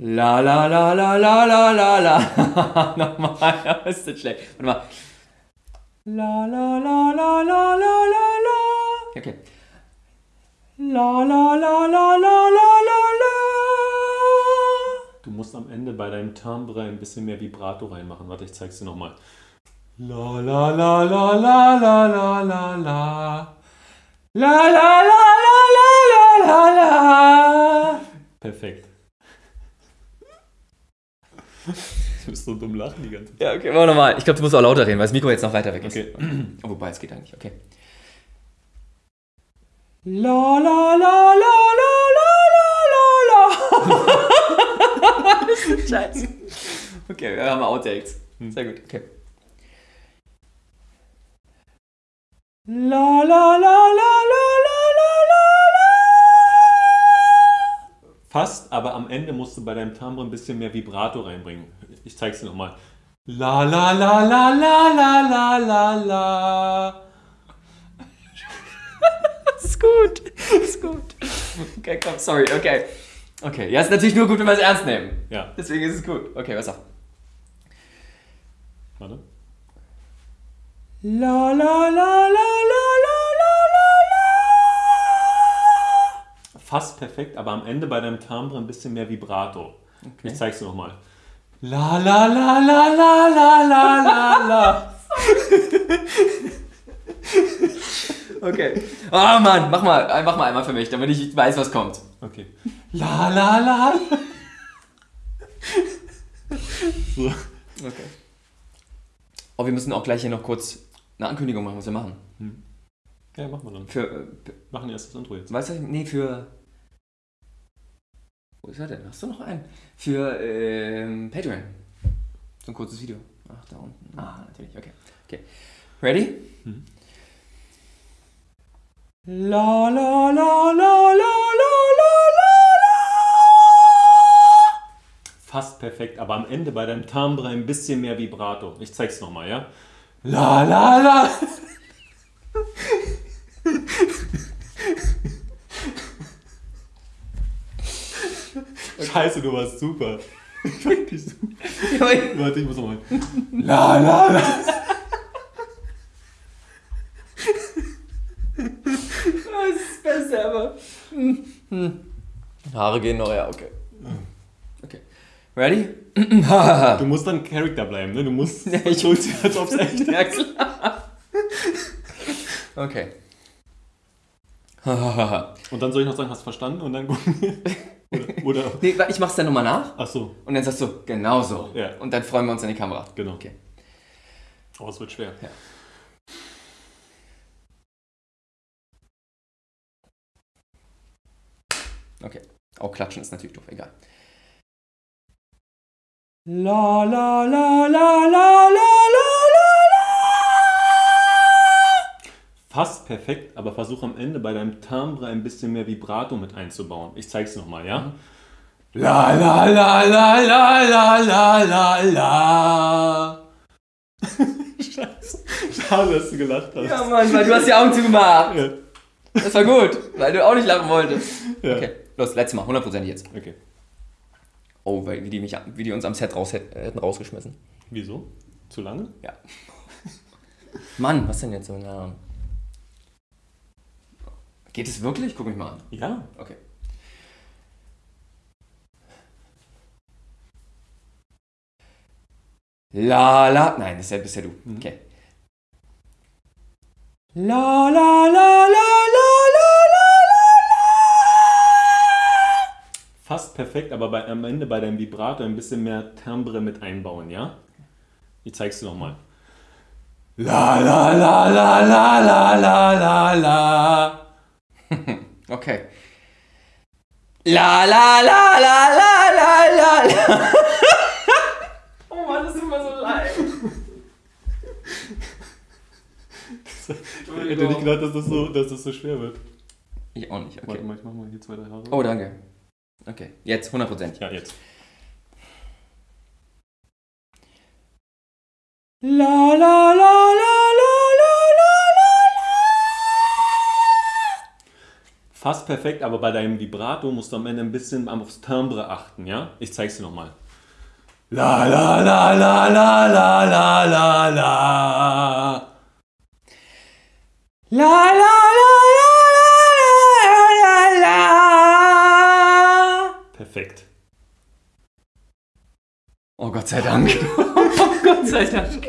La la la la la la la la. Nochmal, das ist nicht schlecht. Warte mal. La la la la la la la la. Okay. La la la la la la la la. Du musst am Ende bei deinem Timbre ein bisschen mehr Vibrato reinmachen. Warte, ich zeig's dir nochmal. La la la la la la la la la. La la la la la la la la. Perfekt. Du bist so dumm lachen die ganze Zeit. Ja, okay, wir nochmal. Ich glaube, du musst auch lauter reden, weil das Mikro jetzt noch weiter weg ist. Okay. Oh, wobei, es geht eigentlich. Okay. La la la la la la la la la. scheiße. Okay, wir haben Outtakes. Sehr gut, okay. La la la la la Fast, aber am Ende musst du bei deinem Timbre ein bisschen mehr Vibrato reinbringen. Ich zeig's dir nochmal. La la la la la la la la la. Das ist gut. Das ist gut. Okay, komm, sorry, okay. Okay, ja, ist natürlich nur gut, wenn wir es ernst nehmen. Ja, Deswegen ist es gut. Okay, was auf? warte. La la la la la Fast perfekt, aber am Ende bei deinem Timbre ein bisschen mehr Vibrato. Ich zeig's dir nochmal. La la la la la la la la la. Okay. Oh Mann, mach mal, mach mal einmal für mich, damit ich weiß, was kommt. Okay. La la la. So. Okay. Oh, wir müssen auch gleich hier noch kurz eine Ankündigung machen, was wir machen. Ja, machen wir dann. Für, äh, Machen erst das Intro jetzt. weißt du, nee, für. Wo ist er denn? Hast du noch einen? Für ähm, Patreon. So ein kurzes Video. Ach, da unten. Ah, natürlich, okay. Okay. Ready? Mhm. La la la la la la la la Fast perfekt, aber am Ende bei deinem Timbre ein bisschen mehr Vibrato. Ich zeig's nochmal, ja? La la la. Scheiße, du warst super. Wirklich super. Warte, ich muss nochmal. La la la. Das ist das Beste, aber. Hm, hm. Haare gehen noch, ja, okay. Okay. Ready? Du musst dann Charakter bleiben, ne? Du musst. Ja, ich- holst dir, als ob's echt ja, klar. Okay. Und dann soll ich noch sagen, hast du verstanden? Und dann gucken wir. Oder, oder. nee, ich mach's dann nochmal nach Ach so, und dann sagst du, genau so. Ja. Und dann freuen wir uns an die Kamera. genau. Okay. Aber es wird schwer. Ja. Okay. Auch klatschen ist natürlich doof, egal. La la la la la la la la Fast perfekt, aber versuch am Ende bei deinem Timbre ein bisschen mehr Vibrato mit einzubauen. Ich zeig's nochmal, ja? La la la la la la la la la. Scheiße. Schade, dass du gelacht hast. Ja, Mann, weil du hast die Augen zugemacht. Ja. Das war gut, weil du auch nicht lachen wolltest. Ja. Okay, los, letztes Mal, 100% jetzt. Okay. Oh, weil, wie, die mich, wie die uns am Set raus, hätt- hätten rausgeschmissen. Wieso? Zu lange? Ja. Mann, was denn jetzt so? Ja. Geht es wirklich? Guck mich mal an. Ja. Okay. La la. Nein, das ist ja, bist ja du. Okay. La la la la la la la la Fast perfekt, aber bei, am Ende bei deinem Vibrato ein bisschen mehr Timbre mit einbauen, ja? Ich zeig's dir nochmal. La la la la la la la la la. Okay. La la la la la la la la. oh Mann, das ist immer so leid. Ich hätte nicht gedacht, dass das so, dass das so schwer wird. Ich auch nicht, Warte okay. mal, ich mach mal hier zwei, drei Haare. Oh, danke. Okay, jetzt 100%. Ja, jetzt. La la Fast perfekt, aber bei deinem Vibrato musst du am Ende ein bisschen aufs Timbre achten, ja? Ich zeig's dir nochmal. La la la la la la la la la. La la la la la la la la. Perfekt. Oh Gott sei Dank. oh Gott sei Dank.